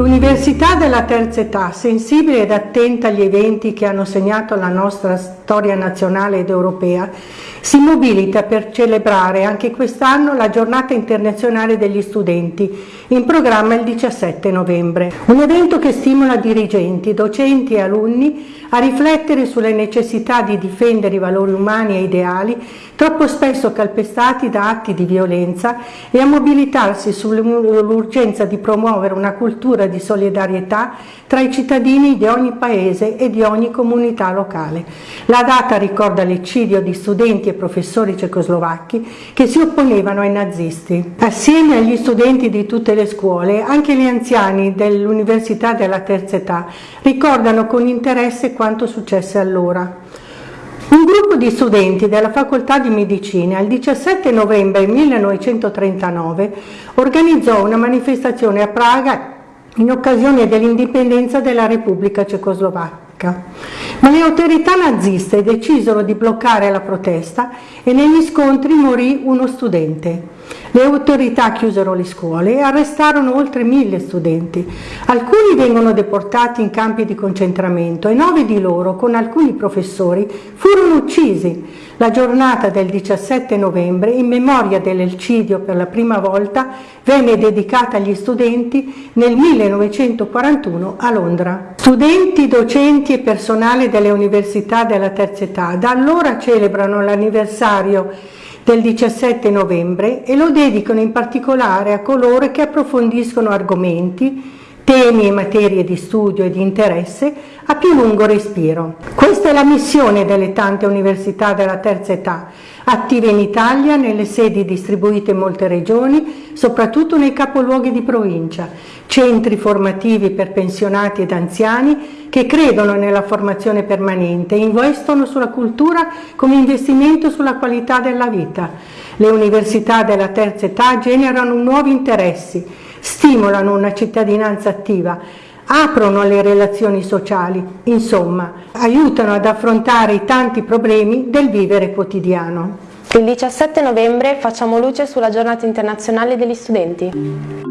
L'Università della Terza Età, sensibile ed attenta agli eventi che hanno segnato la nostra storia nazionale ed europea, si mobilita per celebrare anche quest'anno la giornata internazionale degli studenti, in programma il 17 novembre. Un evento che stimola dirigenti, docenti e alunni a riflettere sulle necessità di difendere i valori umani e ideali, troppo spesso calpestati da atti di violenza, e a mobilitarsi sull'urgenza di promuovere una cultura di solidarietà tra i cittadini di ogni paese e di ogni comunità locale. La data ricorda l'eccidio di studenti e professori cecoslovacchi che si opponevano ai nazisti. Assieme agli studenti di tutte le scuole, anche gli anziani dell'Università della Terza Età ricordano con interesse quanto successe allora. Un gruppo di studenti della Facoltà di Medicina il 17 novembre 1939 organizzò una manifestazione a Praga in occasione dell'indipendenza della Repubblica Cecoslovacca. Ma le autorità naziste decisero di bloccare la protesta e negli scontri morì uno studente. Le autorità chiusero le scuole e arrestarono oltre mille studenti. Alcuni vengono deportati in campi di concentramento e nove di loro, con alcuni professori, furono uccisi. La giornata del 17 novembre, in memoria dell'Elcidio per la prima volta, venne dedicata agli studenti nel 1941 a Londra. Studenti, docenti e personale delle università della terza età da allora celebrano l'anniversario del 17 novembre e lo dedicano in particolare a coloro che approfondiscono argomenti, temi e materie di studio e di interesse a più lungo respiro. Questa è la missione delle tante università della terza età, attive in Italia, nelle sedi distribuite in molte regioni, soprattutto nei capoluoghi di provincia, centri formativi per pensionati ed anziani che credono nella formazione permanente e investono sulla cultura come investimento sulla qualità della vita. Le università della terza età generano nuovi interessi, stimolano una cittadinanza attiva, aprono le relazioni sociali, insomma, aiutano ad affrontare i tanti problemi del vivere quotidiano. Il 17 novembre facciamo luce sulla giornata internazionale degli studenti.